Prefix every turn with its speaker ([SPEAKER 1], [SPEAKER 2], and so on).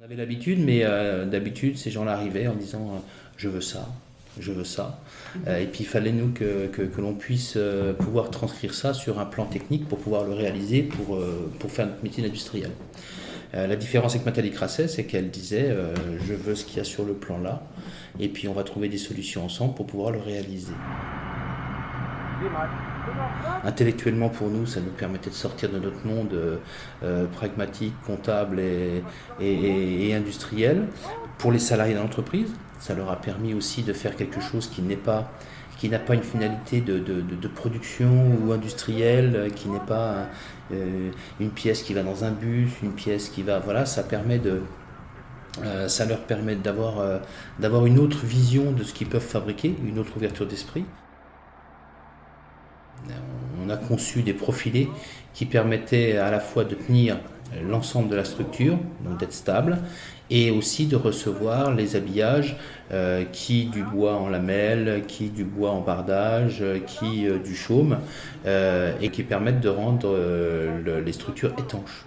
[SPEAKER 1] On avait l'habitude, mais euh, d'habitude, ces gens-là arrivaient en disant euh, je veux ça, je veux ça. Euh, et puis il fallait nous que, que, l'on puisse pouvoir transcrire ça sur un plan technique pour pouvoir le réaliser pour, pour faire notre métier industriel. la différence avec Nathalie Crasset, c'est qu'elle disait je veux ce qu'il y a sur le plan là, et puis on va trouver des solutions ensemble pour pouvoir le réaliser. Intellectuellement, pour nous, ça nous permettait de sortir de notre monde euh, euh, pragmatique, comptable et, industriel. Pour les salariés de l'entreprise, ça leur a permis aussi de faire quelque chose qui n'est pas qui n'a pas une finalité de, production ou industrielle, qui n'est pas euh, une pièce qui va dans un bus, une pièce qui va... Voilà, ça leur permet d'avoir une autre vision de ce qu'ils peuvent fabriquer, une autre ouverture d'esprit on a conçu des profilés qui permettaient à la fois de tenir l'ensemble de la structure, donc d'être stable, et aussi de recevoir les habillages euh, qui du bois en lamelles, qui du bois en bardage, qui euh, du chaume, euh, et qui permettent de rendre les structures étanches.